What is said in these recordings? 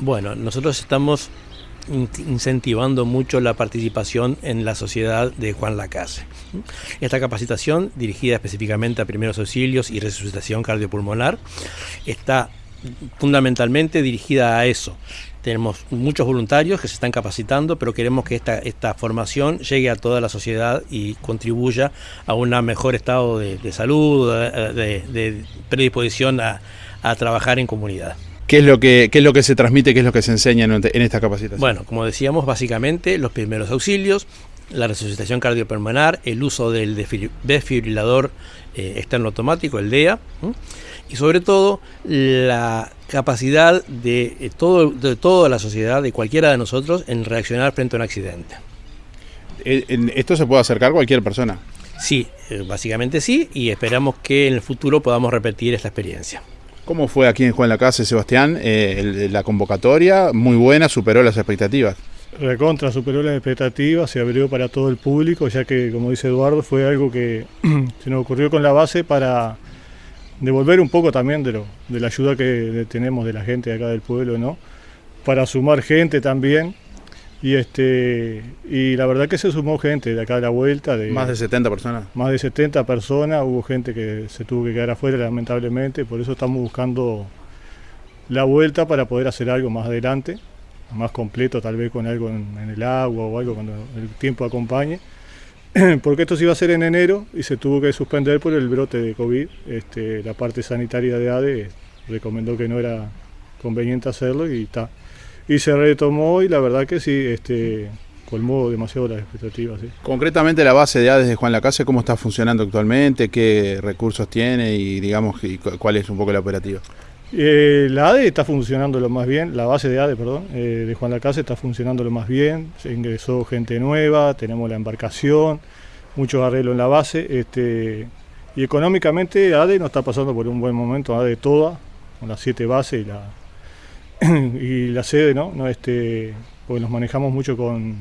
Bueno, nosotros estamos incentivando mucho la participación en la sociedad de Juan Lacase. Esta capacitación, dirigida específicamente a primeros auxilios y resucitación cardiopulmonar, está fundamentalmente dirigida a eso. Tenemos muchos voluntarios que se están capacitando, pero queremos que esta, esta formación llegue a toda la sociedad y contribuya a un mejor estado de, salud, de, predisposición a trabajar en comunidad. ¿Qué es, lo que, es lo que se transmite, qué es lo que se enseña en, esta capacitación? Bueno, como decíamos, básicamente los primeros auxilios, la resucitación cardiopulmonar, el uso del desfibrilador eh, externo automático, el DEA, y sobre todo la capacidad de, eh, todo, de toda la sociedad, de cualquiera de nosotros, en reaccionar frente a un accidente. Eh, ¿Esto se puede acercar cualquier persona? Sí, básicamente sí, y esperamos que en el futuro podamos repetir esta experiencia. ¿Cómo fue aquí en Juan la Casa, Sebastián? Eh, la convocatoria, muy buena, superó las expectativas. Recontra, superó las expectativas, se abrió para todo el público, ya que, como dice Eduardo, fue algo que se nos ocurrió con la base para devolver un poco también de, lo, de la ayuda que tenemos de la gente de acá del pueblo, ¿no? Para sumar gente también y este y la verdad que se sumó gente de acá a la vuelta. De, más de 70 personas. Más de 70 personas, hubo gente que se tuvo que quedar afuera lamentablemente, por eso estamos buscando la vuelta para poder hacer algo más adelante, más completo tal vez con algo en, el agua o algo cuando el tiempo acompañe. Porque esto se iba a hacer en enero y se tuvo que suspender por el brote de COVID. Este, la parte sanitaria de ADE recomendó que no era conveniente hacerlo y está y se retomó y la verdad que sí, este, colmó demasiado las expectativas. Concretamente la base de ADES de Juan Lacase, ¿cómo está funcionando actualmente? ¿Qué recursos tiene y digamos cuál es un poco la operativa? Eh, la ADE está funcionando lo más bien, la base de ADE, perdón, eh, de Juan Lacase está funcionando lo más bien, se ingresó gente nueva, tenemos la embarcación, muchos arreglos en la base, este, y económicamente ADE no está pasando por un buen momento, ADE toda, con las siete bases y la, y la sede, ¿no? no este, porque nos manejamos mucho con,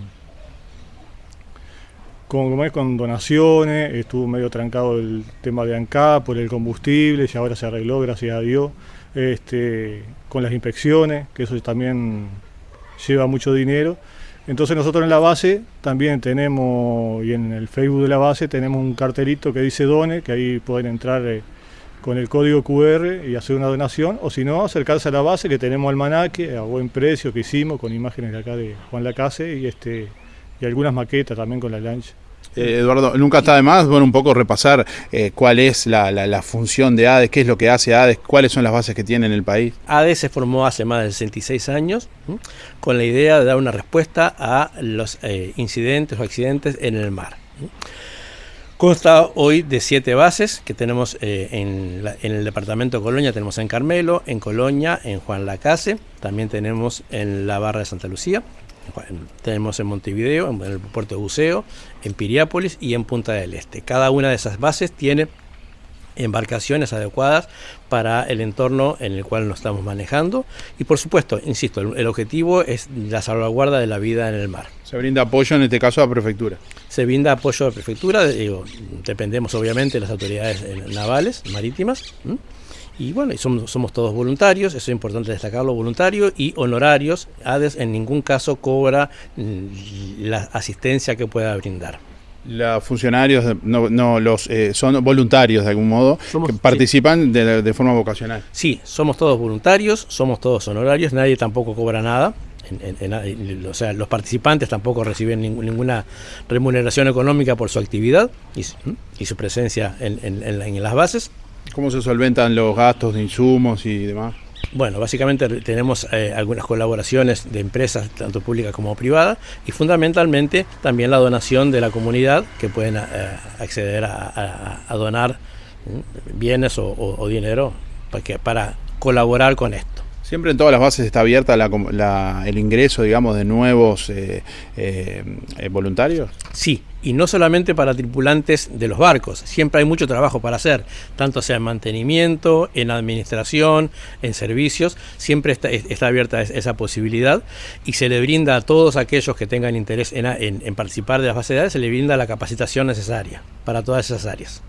con, con donaciones, estuvo medio trancado el tema de ANCAP por el combustible y ahora se arregló, gracias a Dios, este, con las inspecciones, que eso también lleva mucho dinero. Entonces nosotros en la base también tenemos, y en el Facebook de la base tenemos un cartelito que dice Done, que ahí pueden entrar eh, con el código QR y hacer una donación, o si no, acercarse a la base que tenemos almanaque a buen precio que hicimos con imágenes de acá de Juan Lacase y este y algunas maquetas también con la lancha. Eh, Eduardo, nunca está de más, bueno, un poco repasar eh, cuál es la, función de ADES, qué es lo que hace ADES, cuáles son las bases que tiene en el país. ADES se formó hace más de 66 años con la idea de dar una respuesta a los eh, incidentes o accidentes en el mar. Consta hoy de siete bases que tenemos eh, en, el departamento de Colonia, tenemos en Carmelo, en Colonia, en Juan Lacase, también tenemos en la barra de Santa Lucía, tenemos en Montevideo, en el puerto de Buceo, en Piriápolis y en Punta del Este. Cada una de esas bases tiene embarcaciones adecuadas para el entorno en el cual nos estamos manejando y por supuesto, insisto, el, objetivo es la salvaguarda de la vida en el mar. Se brinda apoyo en este caso a la prefectura. Se brinda apoyo a la prefectura, digo, dependemos obviamente de las autoridades eh, navales, marítimas. Y bueno, somos, somos todos voluntarios, eso es importante destacarlo, voluntarios y honorarios. ADES en ningún caso cobra mm, la asistencia que pueda brindar. Los funcionarios no, no los eh, son voluntarios de algún modo, que participan de, forma vocacional. Sí, somos todos voluntarios, somos todos honorarios, nadie tampoco cobra nada. o sea, los participantes tampoco reciben ninguna remuneración económica por su actividad y, su presencia en, en las bases. ¿Cómo se solventan los gastos de insumos y demás? Bueno, básicamente tenemos eh, algunas colaboraciones de empresas, tanto públicas como privadas, y fundamentalmente también la donación de la comunidad, que pueden eh, acceder a, donar bienes o, dinero para, para colaborar con esto. Siempre en todas las bases está abierta el ingreso, digamos, de nuevos eh, eh, eh, voluntarios. Sí, y no solamente para tripulantes de los barcos, siempre hay mucho trabajo para hacer, tanto sea en mantenimiento, en administración, en servicios, siempre está, abierta esa posibilidad y se le brinda a todos aquellos que tengan interés en, en participar de las bases de datos, se le brinda la capacitación necesaria para todas esas áreas.